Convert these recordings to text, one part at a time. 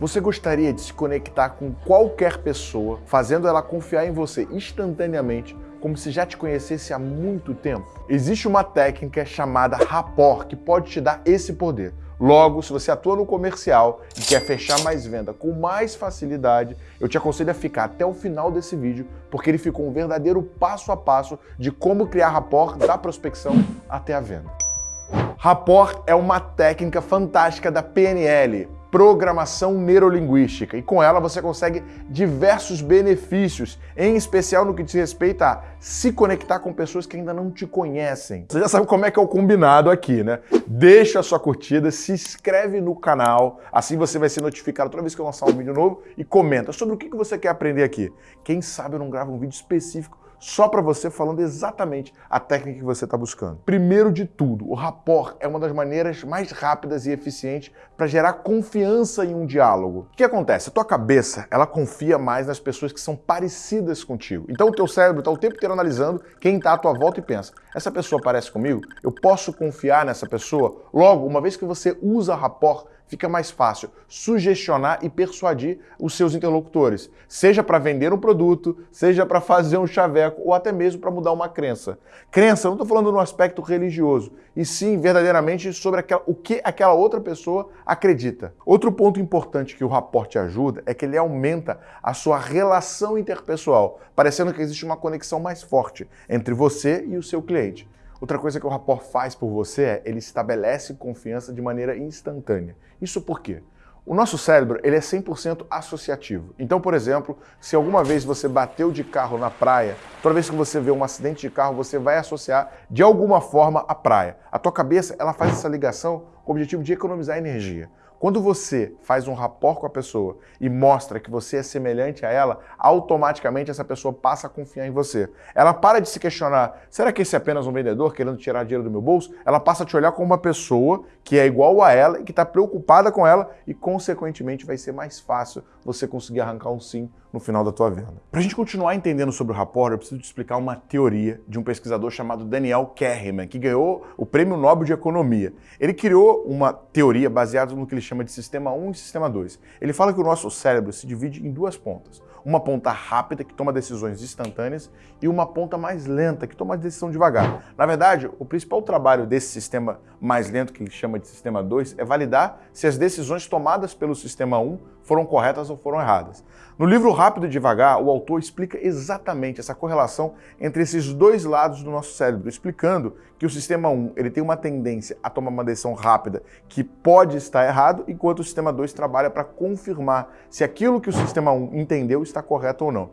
Você gostaria de se conectar com qualquer pessoa, fazendo ela confiar em você instantaneamente, como se já te conhecesse há muito tempo? Existe uma técnica chamada rapport que pode te dar esse poder. Logo, se você atua no comercial e quer fechar mais venda com mais facilidade, eu te aconselho a ficar até o final desse vídeo, porque ele ficou um verdadeiro passo a passo de como criar rapport da prospecção até a venda. Rapport é uma técnica fantástica da PNL, programação neurolinguística, e com ela você consegue diversos benefícios, em especial no que diz respeito a se conectar com pessoas que ainda não te conhecem. Você já sabe como é que é o combinado aqui, né? Deixa a sua curtida, se inscreve no canal, assim você vai ser notificado toda vez que eu lançar um vídeo novo e comenta sobre o que você quer aprender aqui. Quem sabe eu não gravo um vídeo específico só para você falando exatamente a técnica que você está buscando. Primeiro de tudo, o rapport é uma das maneiras mais rápidas e eficientes para gerar confiança em um diálogo. O que acontece? A tua cabeça, ela confia mais nas pessoas que são parecidas contigo. Então o teu cérebro está o tempo inteiro analisando quem está à tua volta e pensa, essa pessoa parece comigo? Eu posso confiar nessa pessoa? Logo, uma vez que você usa rapport, fica mais fácil sugestionar e persuadir os seus interlocutores, seja para vender um produto, seja para fazer um chaveco ou até mesmo para mudar uma crença. Crença, não estou falando no aspecto religioso, e sim verdadeiramente sobre aquela, o que aquela outra pessoa acredita. Outro ponto importante que o rapport ajuda é que ele aumenta a sua relação interpessoal, parecendo que existe uma conexão mais forte entre você e o seu cliente. Outra coisa que o rapport faz por você é ele estabelece confiança de maneira instantânea. Isso por quê? O nosso cérebro ele é 100% associativo. Então, por exemplo, se alguma vez você bateu de carro na praia, toda vez que você vê um acidente de carro, você vai associar de alguma forma a praia. A tua cabeça ela faz essa ligação com o objetivo de economizar energia. Quando você faz um rapport com a pessoa e mostra que você é semelhante a ela, automaticamente essa pessoa passa a confiar em você. Ela para de se questionar, será que esse é apenas um vendedor querendo tirar dinheiro do meu bolso? Ela passa a te olhar como uma pessoa que é igual a ela e que está preocupada com ela e, consequentemente, vai ser mais fácil você conseguir arrancar um sim no final da tua venda. Para a gente continuar entendendo sobre o rapport, eu preciso te explicar uma teoria de um pesquisador chamado Daniel Kahneman, que ganhou o Prêmio Nobel de Economia. Ele criou uma teoria baseada no que ele chama de Sistema 1 e Sistema 2. Ele fala que o nosso cérebro se divide em duas pontas. Uma ponta rápida, que toma decisões instantâneas, e uma ponta mais lenta, que toma decisão devagar. Na verdade, o principal trabalho desse sistema mais lento, que ele chama de Sistema 2, é validar se as decisões tomadas pelo Sistema 1 foram corretas ou foram erradas. No livro Rápido e Devagar, o autor explica exatamente essa correlação entre esses dois lados do nosso cérebro, explicando que o sistema 1 ele tem uma tendência a tomar uma decisão rápida que pode estar errado, enquanto o sistema 2 trabalha para confirmar se aquilo que o sistema 1 entendeu está correto ou não.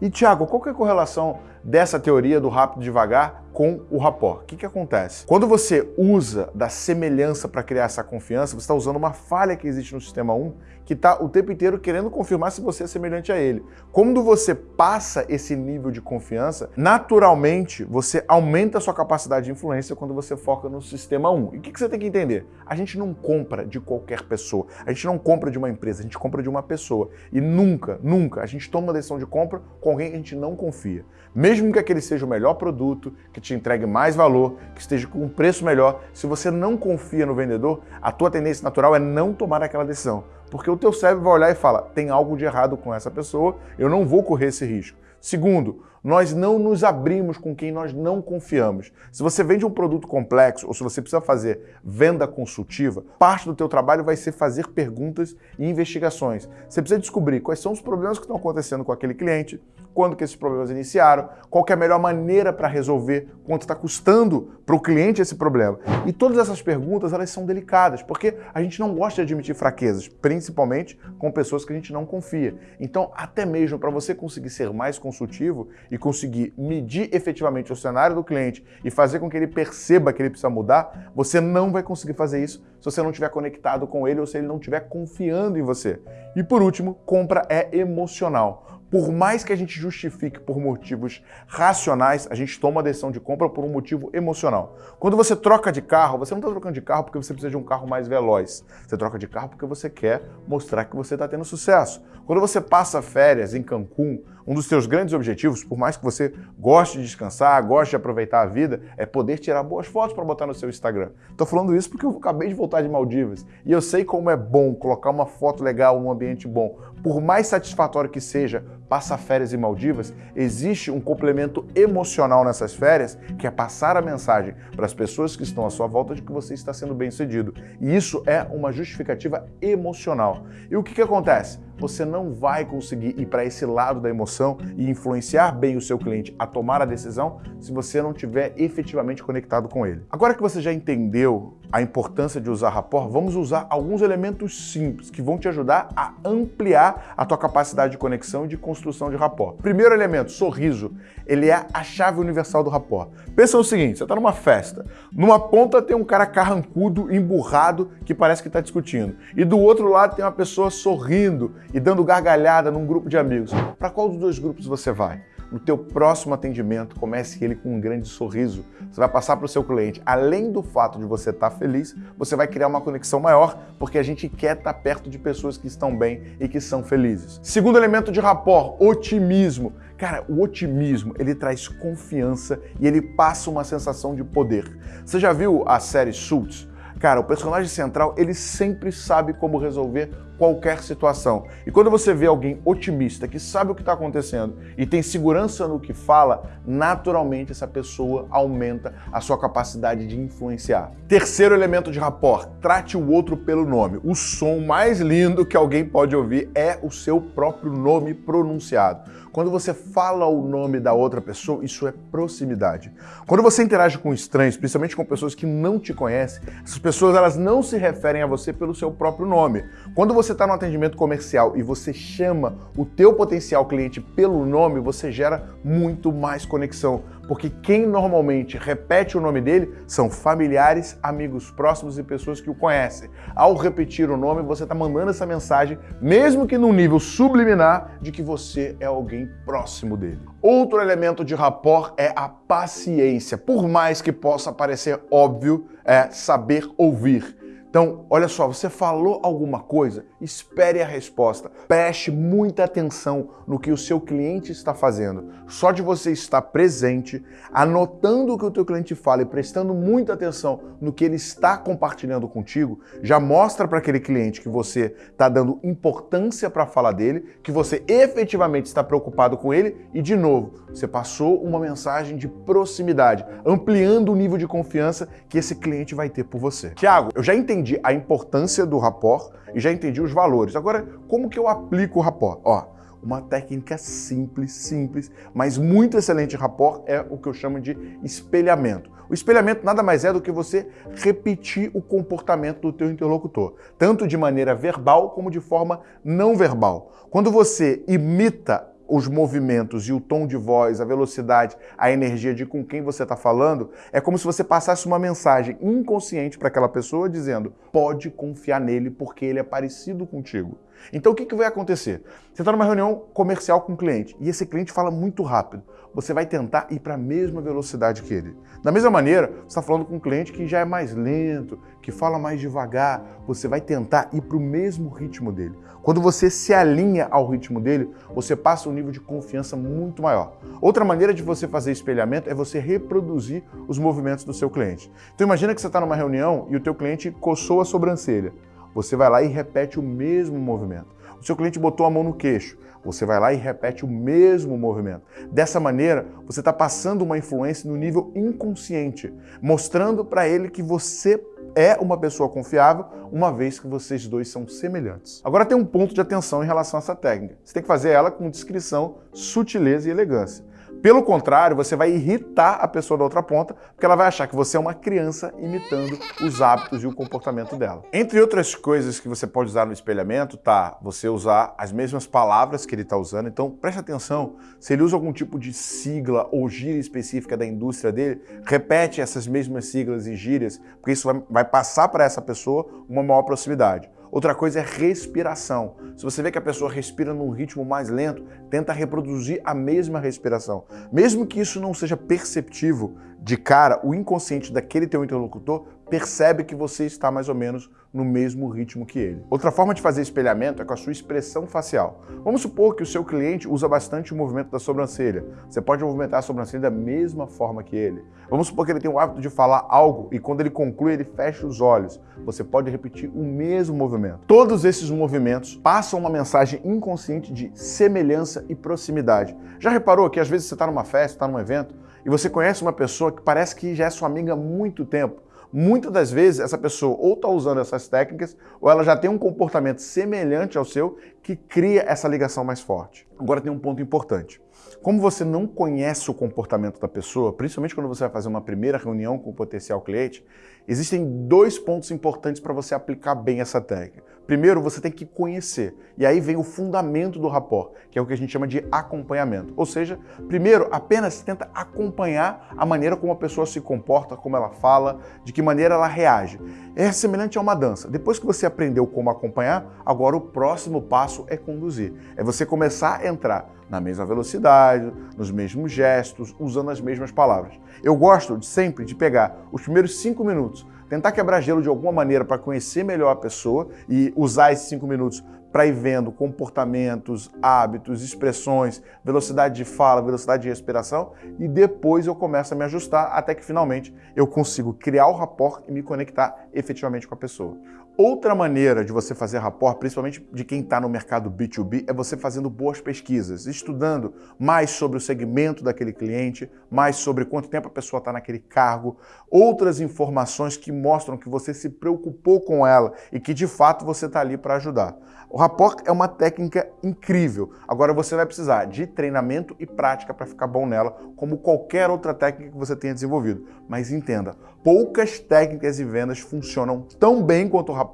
E, Tiago, qual é a correlação dessa teoria do rápido e devagar com o rapport? O que, que acontece? Quando você usa da semelhança para criar essa confiança, você está usando uma falha que existe no sistema 1 que está o tempo inteiro querendo confirmar se você é semelhante a ele. Quando você passa esse nível de confiança, naturalmente você aumenta a sua capacidade de influência quando você foca no sistema 1. E o que, que você tem que entender? A gente não compra de qualquer pessoa, a gente não compra de uma empresa, a gente compra de uma pessoa. E nunca, nunca a gente toma uma decisão de compra com alguém que a gente não confia. Mesmo que aquele seja o melhor produto, que te entregue mais valor, que esteja com um preço melhor, se você não confia no vendedor, a tua tendência natural é não tomar aquela decisão. Porque o teu cérebro vai olhar e fala, tem algo de errado com essa pessoa, eu não vou correr esse risco. Segundo, nós não nos abrimos com quem nós não confiamos. Se você vende um produto complexo ou se você precisa fazer venda consultiva, parte do teu trabalho vai ser fazer perguntas e investigações. Você precisa descobrir quais são os problemas que estão acontecendo com aquele cliente, quando que esses problemas iniciaram, qual é a melhor maneira para resolver, quanto está custando para o cliente esse problema. E todas essas perguntas, elas são delicadas, porque a gente não gosta de admitir fraquezas, principalmente com pessoas que a gente não confia. Então, até mesmo para você conseguir ser mais consultivo e conseguir medir efetivamente o cenário do cliente e fazer com que ele perceba que ele precisa mudar, você não vai conseguir fazer isso se você não estiver conectado com ele ou se ele não estiver confiando em você. E por último, compra é emocional. Por mais que a gente justifique por motivos racionais, a gente toma a decisão de compra por um motivo emocional. Quando você troca de carro, você não está trocando de carro porque você precisa de um carro mais veloz. Você troca de carro porque você quer mostrar que você está tendo sucesso. Quando você passa férias em Cancún, Um dos seus grandes objetivos, por mais que você goste de descansar, goste de aproveitar a vida, é poder tirar boas fotos para botar no seu Instagram. Estou falando isso porque eu acabei de voltar de Maldivas e eu sei como é bom colocar uma foto legal num ambiente bom. Por mais satisfatório que seja passar férias em Maldivas, existe um complemento emocional nessas férias, que é passar a mensagem para as pessoas que estão à sua volta de que você está sendo bem sucedido. E isso é uma justificativa emocional. E o que, que acontece? Você não vai conseguir ir para esse lado da emoção e influenciar bem o seu cliente a tomar a decisão se você não tiver efetivamente conectado com ele. Agora que você já entendeu a importância de usar rapport, vamos usar alguns elementos simples que vão te ajudar a ampliar a tua capacidade de conexão e de construção de rapport. Primeiro elemento, sorriso. Ele é a chave universal do rapport. Pensa no seguinte, você está numa festa, numa ponta tem um cara carrancudo, emburrado, que parece que está discutindo, e do outro lado tem uma pessoa sorrindo e dando gargalhada num grupo de amigos. Para qual dos dois grupos você vai? No teu próximo atendimento, comece ele com um grande sorriso. Você vai passar para o seu cliente. Além do fato de você estar tá feliz, você vai criar uma conexão maior, porque a gente quer estar tá perto de pessoas que estão bem e que são felizes. Segundo elemento de rapport, otimismo. Cara, o otimismo, ele traz confiança e ele passa uma sensação de poder. Você já viu a série Suits? Cara, o personagem central, ele sempre sabe como resolver qualquer situação. E quando você vê alguém otimista, que sabe o que está acontecendo e tem segurança no que fala, naturalmente essa pessoa aumenta a sua capacidade de influenciar. Terceiro elemento de rapport, trate o outro pelo nome. O som mais lindo que alguém pode ouvir é o seu próprio nome pronunciado. Quando você fala o nome da outra pessoa, isso é proximidade. Quando você interage com estranhos, principalmente com pessoas que não te conhecem, essas pessoas elas não se referem a você pelo seu próprio nome. Quando você está no atendimento comercial e você chama o teu potencial cliente pelo nome, você gera muito mais conexão porque quem normalmente repete o nome dele são familiares, amigos próximos e pessoas que o conhecem. Ao repetir o nome, você está mandando essa mensagem, mesmo que num nível subliminar, de que você é alguém próximo dele. Outro elemento de rapport é a paciência. Por mais que possa parecer óbvio, é saber ouvir. Então, olha só, você falou alguma coisa, espere a resposta. Preste muita atenção no que o seu cliente está fazendo. Só de você estar presente, anotando o que o teu cliente fala e prestando muita atenção no que ele está compartilhando contigo, já mostra para aquele cliente que você está dando importância para a fala dele, que você efetivamente está preocupado com ele e, de novo, você passou uma mensagem de proximidade, ampliando o nível de confiança que esse cliente vai ter por você. Tiago, eu já entendi entendi a importância do rapport e já entendi os valores. Agora, como que eu aplico o rapport? Ó, uma técnica simples, simples, mas muito excelente rapport é o que eu chamo de espelhamento. O espelhamento nada mais é do que você repetir o comportamento do teu interlocutor, tanto de maneira verbal como de forma não verbal. Quando você imita os movimentos e o tom de voz, a velocidade, a energia de com quem você está falando, é como se você passasse uma mensagem inconsciente para aquela pessoa dizendo: pode confiar nele porque ele é parecido contigo. Então o que, que vai acontecer? Você está numa reunião comercial com um cliente e esse cliente fala muito rápido. Você vai tentar ir para a mesma velocidade que ele. Da mesma maneira, você está falando com um cliente que já é mais lento, que fala mais devagar. Você vai tentar ir para o mesmo ritmo dele. Quando você se alinha ao ritmo dele, você passa um nível de confiança muito maior. Outra maneira de você fazer espelhamento é você reproduzir os movimentos do seu cliente. Então imagina que você está numa reunião e o teu cliente coçou a sobrancelha. Você vai lá e repete o mesmo movimento. O seu cliente botou a mão no queixo. Você vai lá e repete o mesmo movimento. Dessa maneira, você está passando uma influência no nível inconsciente, mostrando para ele que você é uma pessoa confiável, uma vez que vocês dois são semelhantes. Agora tem um ponto de atenção em relação a essa técnica. Você tem que fazer ela com discrição, sutileza e elegância. Pelo contrário, você vai irritar a pessoa da outra ponta, porque ela vai achar que você é uma criança imitando os hábitos e o comportamento dela. Entre outras coisas que você pode usar no espelhamento, tá você usar as mesmas palavras que ele está usando. Então, preste atenção, se ele usa algum tipo de sigla ou gíria específica da indústria dele, repete essas mesmas siglas e gírias, porque isso vai, vai passar para essa pessoa uma maior proximidade. Outra coisa é respiração. Se você vê que a pessoa respira num ritmo mais lento, tenta reproduzir a mesma respiração. Mesmo que isso não seja perceptível de cara, o inconsciente daquele teu interlocutor percebe que você está mais ou menos no mesmo ritmo que ele. Outra forma de fazer espelhamento é com a sua expressão facial. Vamos supor que o seu cliente usa bastante o movimento da sobrancelha. Você pode movimentar a sobrancelha da mesma forma que ele. Vamos supor que ele tem o hábito de falar algo e quando ele conclui, ele fecha os olhos. Você pode repetir o mesmo movimento. Todos esses movimentos passam uma mensagem inconsciente de semelhança e proximidade. Já reparou que às vezes você está numa festa, está num evento, e você conhece uma pessoa que parece que já é sua amiga há muito tempo, Muitas das vezes essa pessoa ou está usando essas técnicas ou ela já tem um comportamento semelhante ao seu que cria essa ligação mais forte. Agora tem um ponto importante. Como você não conhece o comportamento da pessoa, principalmente quando você vai fazer uma primeira reunião com o potencial cliente, existem dois pontos importantes para você aplicar bem essa técnica. Primeiro, você tem que conhecer, e aí vem o fundamento do rapport, que é o que a gente chama de acompanhamento. Ou seja, primeiro, apenas tenta acompanhar a maneira como a pessoa se comporta, como ela fala, de que maneira ela reage. É semelhante a uma dança. Depois que você aprendeu como acompanhar, agora o próximo passo é conduzir. É você começar a entrar na mesma velocidade, nos mesmos gestos, usando as mesmas palavras. Eu gosto de, sempre de pegar os primeiros cinco minutos, tentar quebrar gelo de alguma maneira para conhecer melhor a pessoa e usar esses cinco minutos para ir vendo comportamentos, hábitos, expressões, velocidade de fala, velocidade de respiração e depois eu começo a me ajustar até que finalmente eu consigo criar o rapport e me conectar efetivamente com a pessoa. Outra maneira de você fazer rapport, principalmente de quem está no mercado B2B, é você fazendo boas pesquisas, estudando mais sobre o segmento daquele cliente, mais sobre quanto tempo a pessoa está naquele cargo, outras informações que mostram que você se preocupou com ela e que de fato você está ali para ajudar. O rapport é uma técnica incrível. Agora você vai precisar de treinamento e prática para ficar bom nela, como qualquer outra técnica que você tenha desenvolvido. Mas entenda, poucas técnicas de vendas funcionam tão bem quanto o rapport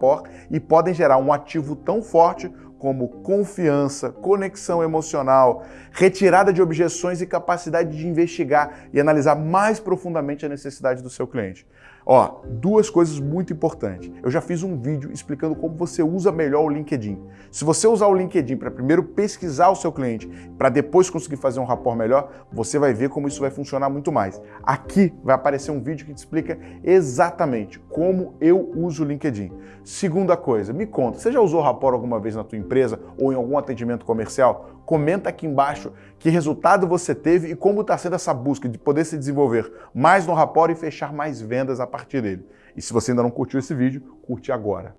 e podem gerar um ativo tão forte como confiança, conexão emocional, retirada de objeções e capacidade de investigar e analisar mais profundamente a necessidade do seu cliente. Ó, duas coisas muito importantes. Eu já fiz um vídeo explicando como você usa melhor o LinkedIn. Se você usar o LinkedIn para primeiro pesquisar o seu cliente, para depois conseguir fazer um rapport melhor, você vai ver como isso vai funcionar muito mais. Aqui vai aparecer um vídeo que te explica exatamente como eu uso o LinkedIn. Segunda coisa, me conta, você já usou rapport alguma vez na tua empresa ou em algum atendimento comercial? Comenta aqui embaixo que resultado você teve e como está sendo essa busca de poder se desenvolver mais no rapport e fechar mais vendas a partir dele. E se você ainda não curtiu esse vídeo, curte agora.